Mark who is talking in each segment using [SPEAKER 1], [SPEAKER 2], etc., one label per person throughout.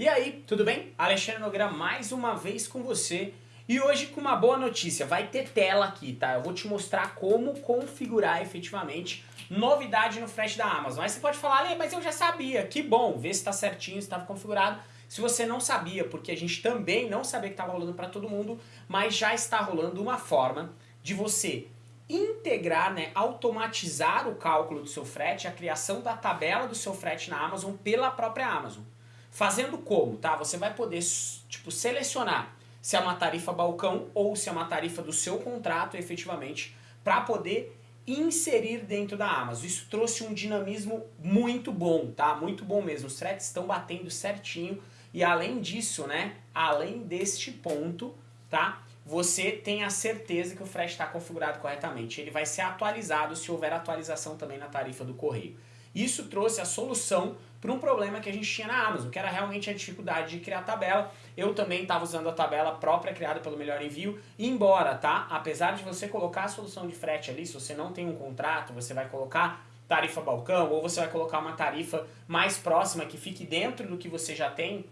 [SPEAKER 1] E aí, tudo bem? Alexandre Nogueira mais uma vez com você e hoje com uma boa notícia, vai ter tela aqui, tá? Eu vou te mostrar como configurar efetivamente novidade no frete da Amazon. Aí você pode falar, mas eu já sabia, que bom, ver se está certinho, se estava configurado. Se você não sabia, porque a gente também não sabia que estava rolando para todo mundo, mas já está rolando uma forma de você integrar, né, automatizar o cálculo do seu frete, a criação da tabela do seu frete na Amazon pela própria Amazon. Fazendo como, tá? Você vai poder, tipo, selecionar se é uma tarifa balcão ou se é uma tarifa do seu contrato, efetivamente, para poder inserir dentro da Amazon. Isso trouxe um dinamismo muito bom, tá? Muito bom mesmo. Os threads estão batendo certinho e além disso, né? Além deste ponto, tá? Você tem a certeza que o frete está configurado corretamente. Ele vai ser atualizado se houver atualização também na tarifa do correio. Isso trouxe a solução para um problema que a gente tinha na Amazon, que era realmente a dificuldade de criar tabela. Eu também estava usando a tabela própria criada pelo Melhor Envio, embora, tá? Apesar de você colocar a solução de frete ali, se você não tem um contrato, você vai colocar tarifa balcão ou você vai colocar uma tarifa mais próxima que fique dentro do que você já tem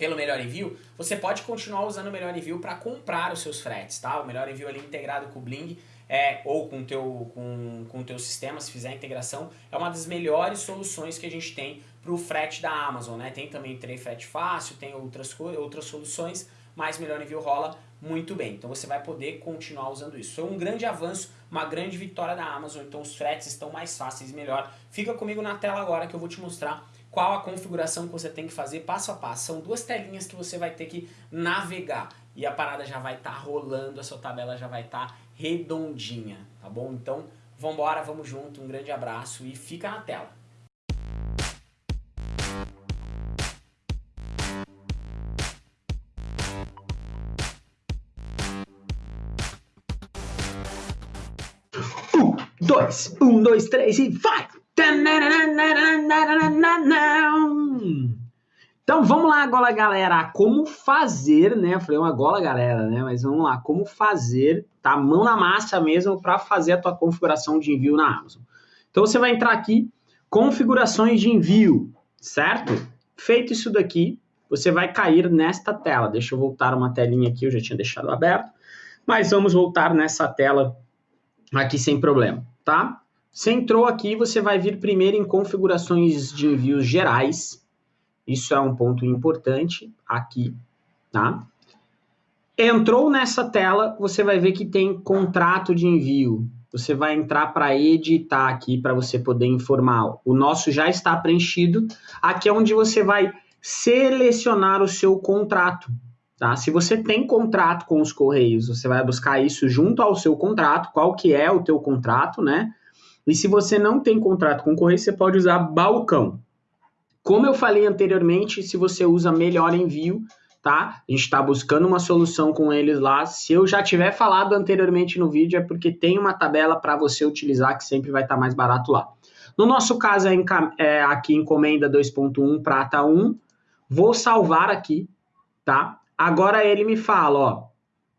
[SPEAKER 1] pelo Melhor Envio, você pode continuar usando o Melhor Envio para comprar os seus fretes, tá? O Melhor Envio ali integrado com o Bling é, ou com o teu, com, com teu sistema, se fizer a integração, é uma das melhores soluções que a gente tem para o frete da Amazon. Né? Tem também Trade Frete Fácil, tem outras, outras soluções, mas Melhor Envio rola muito bem. Então você vai poder continuar usando isso. Foi um grande avanço, uma grande vitória da Amazon, então os fretes estão mais fáceis e melhor. Fica comigo na tela agora que eu vou te mostrar qual a configuração que você tem que fazer passo a passo. São duas telinhas que você vai ter que navegar e a parada já vai estar tá rolando, a sua tabela já vai estar tá redondinha, tá bom? Então, vambora, vamos junto, um grande abraço e fica na tela.
[SPEAKER 2] Um, dois, um, dois, três e vai! Então vamos lá agora, galera, como fazer, né? Eu falei uma gola, galera, né? Mas vamos lá, como fazer, tá? Mão na massa mesmo para fazer a tua configuração de envio na Amazon. Então você vai entrar aqui, configurações de envio, certo? Feito isso daqui, você vai cair nesta tela. Deixa eu voltar uma telinha aqui, eu já tinha deixado aberto. Mas vamos voltar nessa tela aqui sem problema, tá? Você entrou aqui, você vai vir primeiro em configurações de envios gerais, isso é um ponto importante aqui, tá? Entrou nessa tela, você vai ver que tem contrato de envio. Você vai entrar para editar aqui para você poder informar. O nosso já está preenchido. Aqui é onde você vai selecionar o seu contrato. Tá? Se você tem contrato com os Correios, você vai buscar isso junto ao seu contrato, qual que é o teu contrato, né? E se você não tem contrato com Correio, você pode usar balcão. Como eu falei anteriormente, se você usa melhor envio, tá? A gente está buscando uma solução com eles lá. Se eu já tiver falado anteriormente no vídeo, é porque tem uma tabela para você utilizar que sempre vai estar tá mais barato lá. No nosso caso, é, é aqui encomenda 2.1, prata 1. Vou salvar aqui, tá? Agora ele me fala, ó.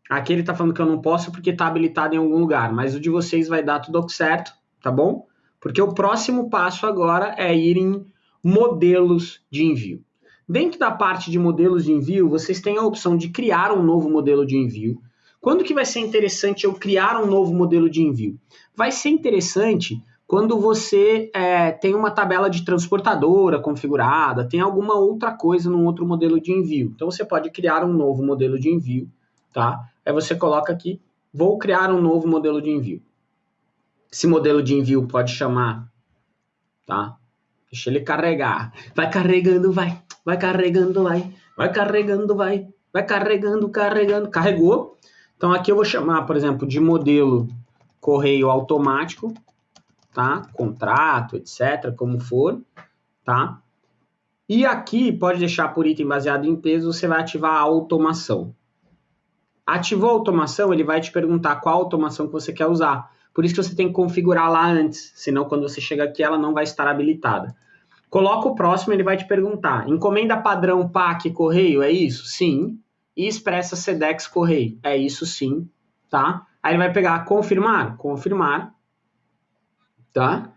[SPEAKER 2] Aqui ele tá falando que eu não posso porque tá habilitado em algum lugar, mas o de vocês vai dar tudo certo, tá bom? Porque o próximo passo agora é ir em modelos de envio. Dentro da parte de modelos de envio, vocês têm a opção de criar um novo modelo de envio. Quando que vai ser interessante eu criar um novo modelo de envio? Vai ser interessante quando você é, tem uma tabela de transportadora configurada, tem alguma outra coisa num outro modelo de envio. Então você pode criar um novo modelo de envio, tá? Aí você coloca aqui, vou criar um novo modelo de envio. Esse modelo de envio pode chamar, tá? Deixa ele carregar. Vai carregando, vai. Vai carregando, vai. Vai carregando, vai. Vai carregando, carregando. Carregou. Então aqui eu vou chamar, por exemplo, de modelo correio automático, tá? Contrato, etc, como for, tá? E aqui pode deixar por item baseado em peso, você vai ativar a automação. Ativou a automação, ele vai te perguntar qual automação que você quer usar. Por isso que você tem que configurar lá antes, senão quando você chega aqui ela não vai estar habilitada. Coloca o próximo, ele vai te perguntar: encomenda padrão PAC correio, é isso? Sim. E expressa SEDEX correio, é isso sim, tá? Aí ele vai pegar confirmar, confirmar, tá?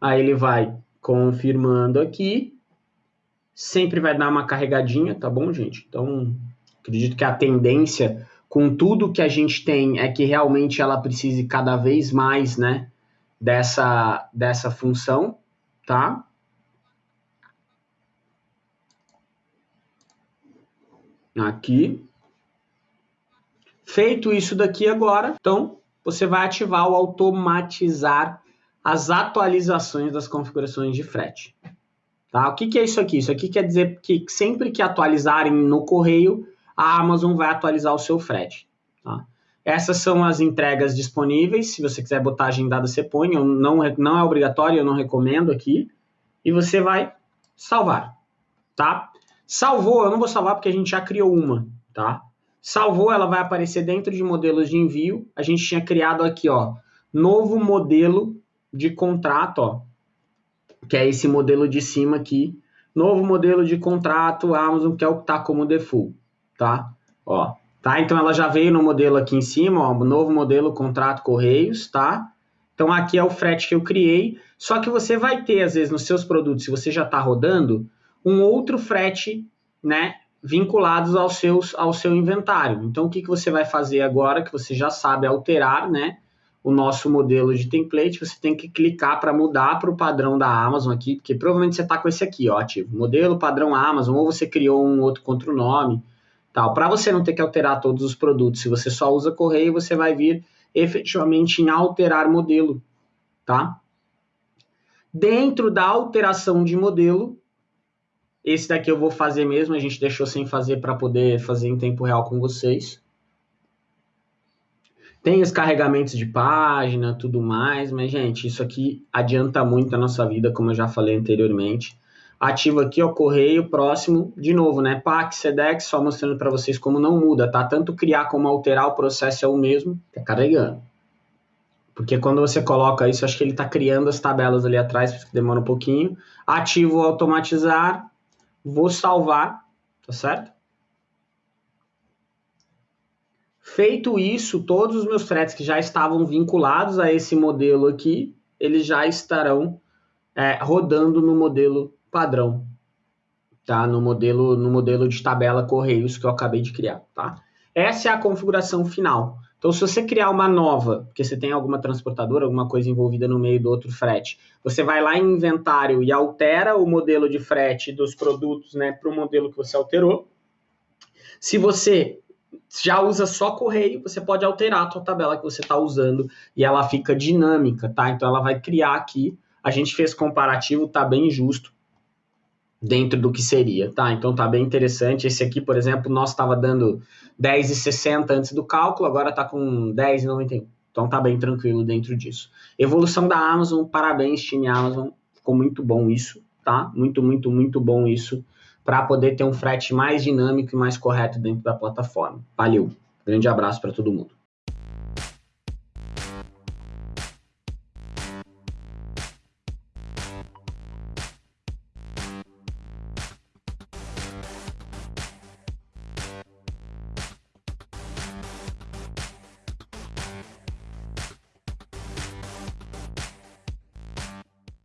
[SPEAKER 2] Aí ele vai confirmando aqui. sempre vai dar uma carregadinha, tá bom, gente? Então, acredito que a tendência com tudo que a gente tem é que realmente ela precise cada vez mais, né, dessa, dessa função, tá? Aqui. Feito isso daqui agora, então você vai ativar o automatizar as atualizações das configurações de frete. Tá? O que, que é isso aqui? Isso aqui quer dizer que sempre que atualizarem no correio, a Amazon vai atualizar o seu frete. Tá? Essas são as entregas disponíveis. Se você quiser botar agendada, você põe. Não, não é obrigatório, eu não recomendo aqui. E você vai salvar. Tá? Salvou, eu não vou salvar porque a gente já criou uma. Tá? Salvou, ela vai aparecer dentro de modelos de envio. A gente tinha criado aqui, ó, novo modelo de contrato, ó, que é esse modelo de cima aqui. Novo modelo de contrato Amazon, que é o que está como default tá? Ó, tá? Então ela já veio no modelo aqui em cima, ó, novo modelo contrato Correios, tá? Então aqui é o frete que eu criei, só que você vai ter às vezes nos seus produtos, se você já está rodando, um outro frete, né, vinculados aos seus ao seu inventário. Então o que que você vai fazer agora que você já sabe alterar, né? o nosso modelo de template, você tem que clicar para mudar para o padrão da Amazon aqui, porque provavelmente você está com esse aqui, ó, ativo, modelo padrão Amazon, ou você criou um outro contra o nome, tal. Para você não ter que alterar todos os produtos, se você só usa correio, você vai vir efetivamente em alterar modelo, tá? Dentro da alteração de modelo, esse daqui eu vou fazer mesmo, a gente deixou sem fazer para poder fazer em tempo real com vocês. Tem os carregamentos de página, tudo mais, mas, gente, isso aqui adianta muito a nossa vida, como eu já falei anteriormente ativo aqui, o correio próximo, de novo, né? PAC, SEDEX, só mostrando para vocês como não muda, tá? Tanto criar como alterar o processo é o mesmo, tá carregando. Porque quando você coloca isso, acho que ele está criando as tabelas ali atrás, porque demora um pouquinho. Ativo automatizar, vou salvar, tá certo? Feito isso, todos os meus fretes que já estavam vinculados a esse modelo aqui, eles já estarão é, rodando no modelo padrão, tá? No modelo, no modelo de tabela Correios que eu acabei de criar, tá? Essa é a configuração final. Então, se você criar uma nova, porque você tem alguma transportadora, alguma coisa envolvida no meio do outro frete, você vai lá em inventário e altera o modelo de frete dos produtos, né, para o modelo que você alterou. Se você já usa só correio, você pode alterar a sua tabela que você está usando e ela fica dinâmica, tá? Então, ela vai criar aqui. A gente fez comparativo, tá bem justo dentro do que seria, tá? Então tá bem interessante. Esse aqui, por exemplo, nós estava dando 10,60 antes do cálculo, agora tá com 10,91. Então tá bem tranquilo dentro disso. Evolução da Amazon, parabéns, time Amazon. Ficou muito bom isso, tá? Muito, muito, muito bom isso para poder ter um frete mais dinâmico e mais correto dentro da plataforma. Valeu. Grande abraço para todo mundo.